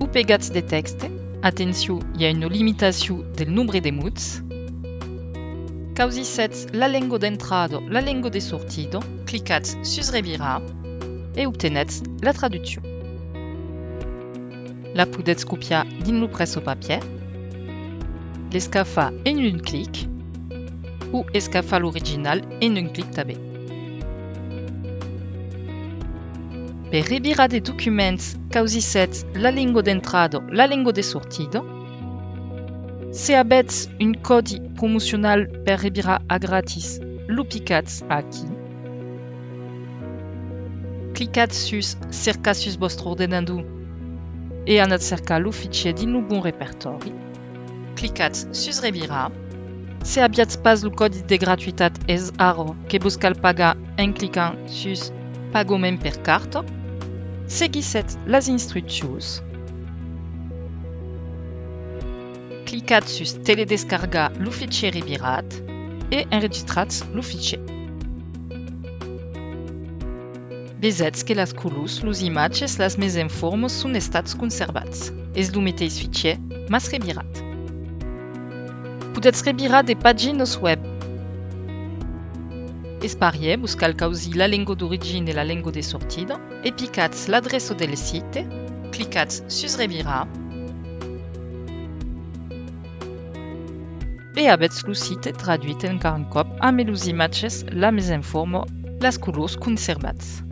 ou pegats de texte. Attention, il y a une limitation del nombre de. Causi 7 la lingua d'entrada, la lingua de sortida. Clicats sus revira et obtenez la traduction. La podetz copiar din lo presso papier. L'escafa en un clic ou escafa l'original en un clic també. Per rebirar des documents 7 la lingua d'entrada, la lingua de sortida. Se abets un codi promocional per rebirar a gratis, lo picats aquí. Clicats sus cerca sus vostre ordenador e anat cercar lo fichier din lo bon repertori. Clicats sus rebirar. Se abiats pas lo codi de gratuitat es aro que vos cal pagar en clicant sus pagament per carta. seguissez les instructions. Cliquez sur Télédescarga le fichier Rivirat et enregistrez le fichier. Visez que les colos, les images et les mêmes informes sont restées conservées. Et vous mettez ce fichier, mais Rivirat. Vous pouvez des pagines web Espariez vous calcausi la lingua d'origine et la lingua de sortida, et piquez l'adresse del site, cliquez sur Revira, et abetz le site traduit en carancop, amelus images, la mise informe, las colos conservats.